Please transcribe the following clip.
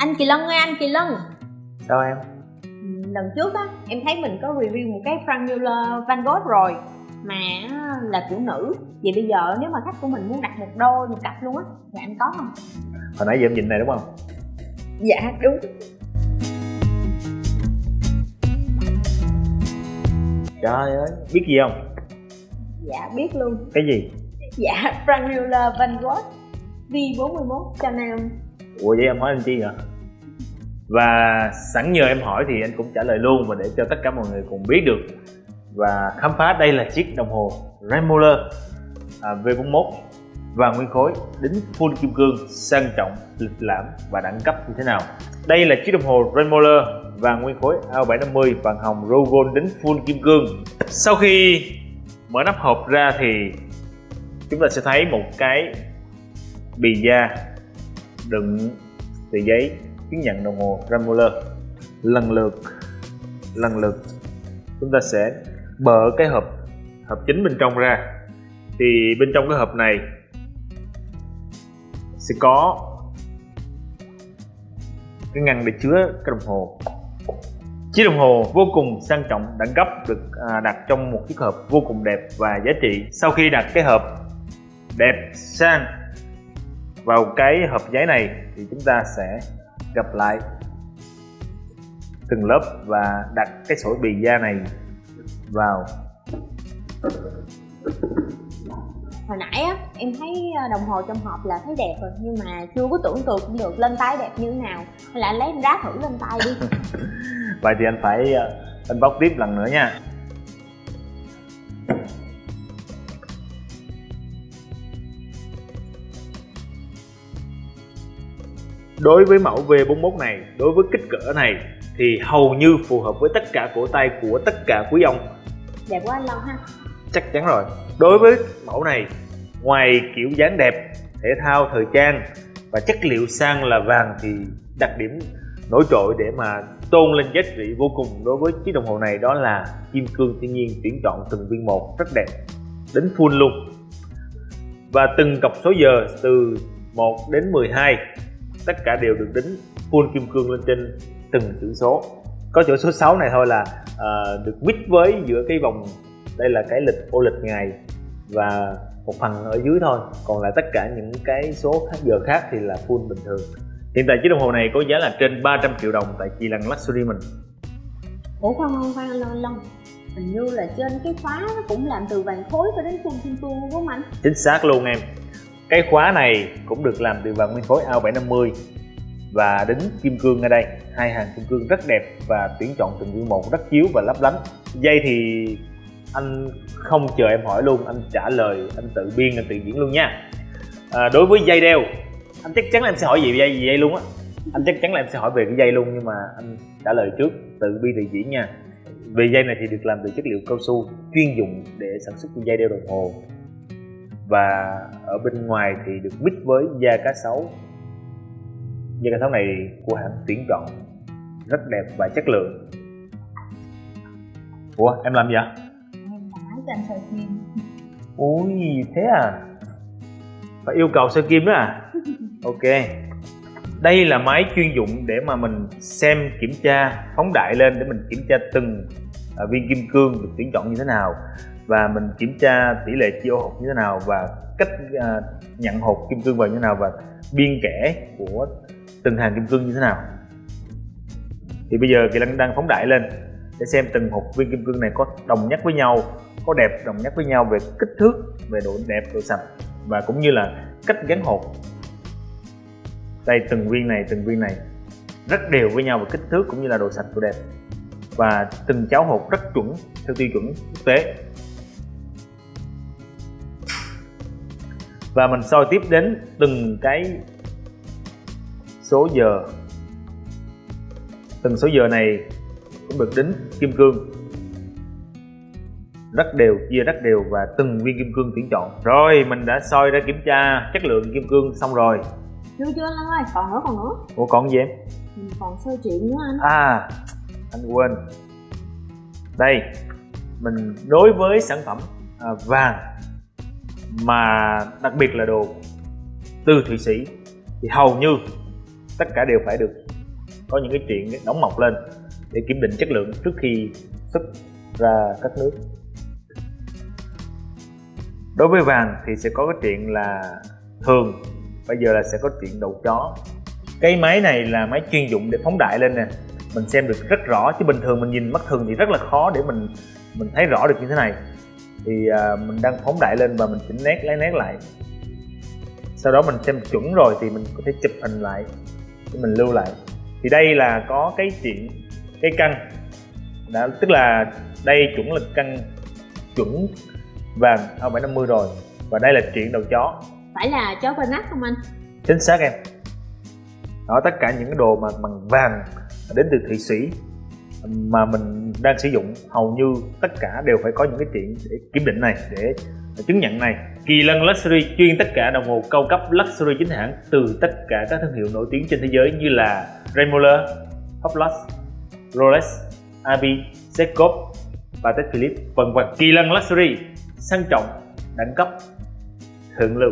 anh kỳ lân ơi anh kỳ lân sao em? Lần trước á em thấy mình có review một cái Frank Muller Van Gogh rồi mà là kiểu nữ. Vậy bây giờ nếu mà khách của mình muốn đặt một đôi một cặp luôn á thì anh có không? Hồi nãy giờ em nhìn này đúng không? Dạ đúng. Trời ơi biết gì không? Dạ biết luôn. Cái gì? Dạ Frank Muller Van Gogh V41 cho nam ủa vậy em hỏi anh chi vậy và sẵn nhờ em hỏi thì anh cũng trả lời luôn và để cho tất cả mọi người cùng biết được. Và khám phá đây là chiếc đồng hồ Remoller à, V41 và nguyên khối đính full kim cương sang trọng lịch lãm và đẳng cấp như thế nào. Đây là chiếc đồng hồ Remoller và nguyên khối AO750 vàng hồng Rogon đính full kim cương. Sau khi mở nắp hộp ra thì chúng ta sẽ thấy một cái bì da đựng tờ giấy chứng nhận đồng hồ Ramuller lần lượt lần lượt, chúng ta sẽ bở cái hộp hộp chính bên trong ra. Thì bên trong cái hộp này sẽ có cái ngăn để chứa cái đồng hồ. Chiếc đồng hồ vô cùng sang trọng, đẳng cấp, được à, đặt trong một chiếc hộp vô cùng đẹp và giá trị. Sau khi đặt cái hộp đẹp sang vào cái hộp giấy này, thì chúng ta sẽ gặp lại từng lớp và đặt cái sổ bì da này vào. Hồi nãy á em thấy ờ, đồng hồ trong hộp là thấy đẹp rồi nhưng mà chưa có tưởng tượng được lên tay đẹp như thế nào. Hay là anh lấy em ráp thử lên tay đi. Vậy thì anh phải ờ, anh bóc tiếp lần nữa nha đối với mẫu V41 này đối với kích cỡ này thì hầu như phù hợp với tất cả cổ tay của tất cả quý ông. Đẹp quá anh Long ha. Chắc chắn rồi. Đối với mẫu này ngoài kiểu dáng đẹp thể thao thời trang và chất liệu sang là vàng thì đặc điểm nổi trội để mà tôn lên giá trị vô cùng đối với chiếc đồng hồ này đó là kim cương thiên nhiên tuyển chọn từng viên một rất đẹp đến full luôn. Và từng cọc số giờ từ 1 đến 12 tất cả đều được đính full kim cương lên trên từng chữ số. Có chỗ số 6 này thôi là à, được mix với giữa cái vòng đây là cái lịch ô lịch ngày và một phần ở dưới thôi. Còn lại tất cả những cái số khác giờ khác thì là full bình thường. Hiện tại chiếc đồng hồ này có giá là trên 300 triệu đồng tại chi lăng luxury mình. Ủa khoan khoan khoan anh Long hình như là trên cái khóa nó cũng làm từ vàng khối cho đến full kim cương đúng không anh chính xác luôn em cái khóa này cũng được làm từ vàng nguyên khối AO750 và đính kim cương ở đây. Hai hàng kim cương rất đẹp và tuyển chọn từng viên một rất chiếu và lấp lánh. Dây thì anh không chờ em hỏi luôn anh trả lời anh tự biên anh tự diễn luôn nha. À, đối với dây đeo anh chắc chắn là em sẽ hỏi gì về dây gì dây luôn á. Anh chắc chắn là em sẽ hỏi về cái dây luôn nhưng mà anh trả lời trước tự biên tự diễn nha. Về dây này thì được làm từ chất liệu cao su chuyên dụng để sản xuất dây đeo đồng hồ và ở bên ngoài thì được mix với da cá sấu. Da cá sấu này của hãng tuyển chọn rất đẹp và chất lượng. Ủa em làm gì vậy em đã cho anh soi kim ui thế à? Phải yêu cầu sơ kim đó à? Ok. Đây là máy chuyên dụng để mà mình xem kiểm tra phóng đại lên để mình kiểm tra từng à, viên kim cương được tuyển chọn như thế nào và mình kiểm tra tỷ lệ chia hột như thế nào và cách à, nhận hột kim cương vào như thế nào và biên kẻ của từng hàng kim cương như thế nào. Thì bây giờ kỳ lân đang phóng đại lên để xem từng hột viên kim cương này có đồng nhất với nhau có đẹp đồng nhất với nhau về kích thước về độ đẹp độ sạch và cũng như là cách gắn hột đây từng viên này từng viên này rất đều với nhau về kích thước cũng như là độ sạch độ đẹp và từng cháo hột rất chuẩn theo tiêu chuẩn quốc tế. Và mình soi tiếp đến từng cái số giờ. Từng số giờ này cũng được đính kim cương. Rất đều chia rất đều và từng viên kim cương tuyển chọn. Rồi mình đã soi ra kiểm tra chất lượng kim cương xong rồi. Chưa chưa anh ơi? Còn nữa còn nữa. Ủa còn gì em? Mình còn soi chuyện nữa anh. À anh quên. Đây mình đối với sản phẩm à, vàng mà đặc biệt là đồ từ thụy sĩ, thì hầu như tất cả đều phải được có những cái chuyện đóng mọc lên để kiểm định chất lượng trước khi xuất ra các nước. Đối với vàng thì sẽ có cái chuyện là thường, bây giờ là sẽ có chuyện đầu chó. Cái máy này là máy chuyên dụng để phóng đại lên nè. Mình xem được rất rõ, chứ bình thường mình nhìn mắt thường thì rất là khó để mình mình thấy rõ được như thế này thì à, mình đang phóng đại lên và mình chỉnh nét lấy nét lại. Sau đó mình xem chuẩn rồi thì mình có thể chụp hình lại để mình lưu lại. Thì đây là có cái chuyện cái căn. Đã tức là đây chuẩn là căn chuẩn vàng. 2750 rồi. Và đây là chuyện đầu chó. Phải là chó Bernard không anh? Chính xác em. Đó tất cả những cái đồ mà bằng vàng đến từ thụy sĩ mà mình đang sử dụng hầu như tất cả đều phải có những cái chuyện để kiểm định này để chứng nhận này. Kỳ lân luxury chuyên tất cả đồng hồ cao cấp luxury chính hãng từ tất cả các thương hiệu nổi tiếng trên thế giới như là Raymour, Hublot, Rolex, ab Seiko và Philippe vân vân. Kỳ lân luxury sang trọng đẳng cấp thượng lưu.